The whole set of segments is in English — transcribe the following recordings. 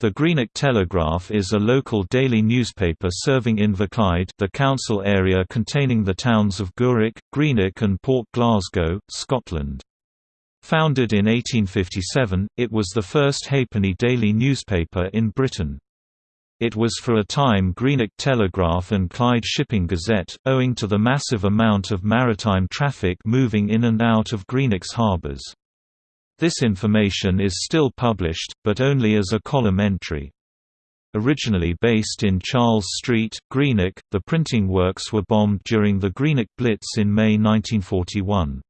The Greenock Telegraph is a local daily newspaper serving Inverclyde the council area containing the towns of Gourock, Greenock and Port Glasgow, Scotland. Founded in 1857, it was the first halfpenny daily newspaper in Britain. It was for a time Greenock Telegraph and Clyde Shipping Gazette, owing to the massive amount of maritime traffic moving in and out of Greenock's harbours. This information is still published, but only as a column entry. Originally based in Charles Street, Greenock, the printing works were bombed during the Greenock Blitz in May 1941.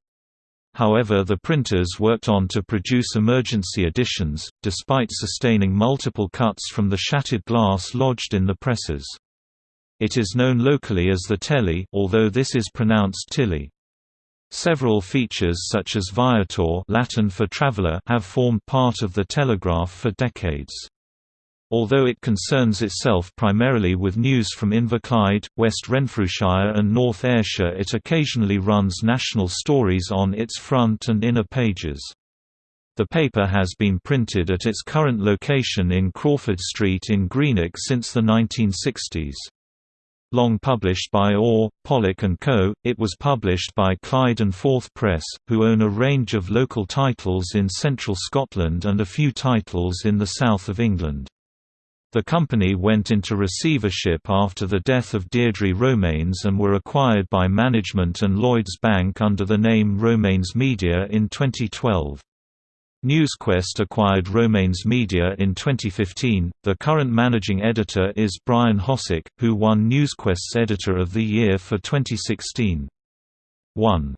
However the printers worked on to produce emergency editions, despite sustaining multiple cuts from the shattered glass lodged in the presses. It is known locally as the Telly although this is pronounced Tilly. Several features such as Viator Latin for traveler have formed part of the Telegraph for decades. Although it concerns itself primarily with news from Inverclyde, West Renfrewshire and North Ayrshire it occasionally runs national stories on its front and inner pages. The paper has been printed at its current location in Crawford Street in Greenock since the 1960s. Long published by Orr, Pollock & Co., it was published by Clyde and Forth Press, who own a range of local titles in central Scotland and a few titles in the south of England. The company went into receivership after the death of Deirdre Romanes and were acquired by management and Lloyds Bank under the name Romanes Media in 2012. NewsQuest acquired Romanes Media in 2015. The current managing editor is Brian Hosick, who won NewsQuest's Editor of the Year for 2016. 1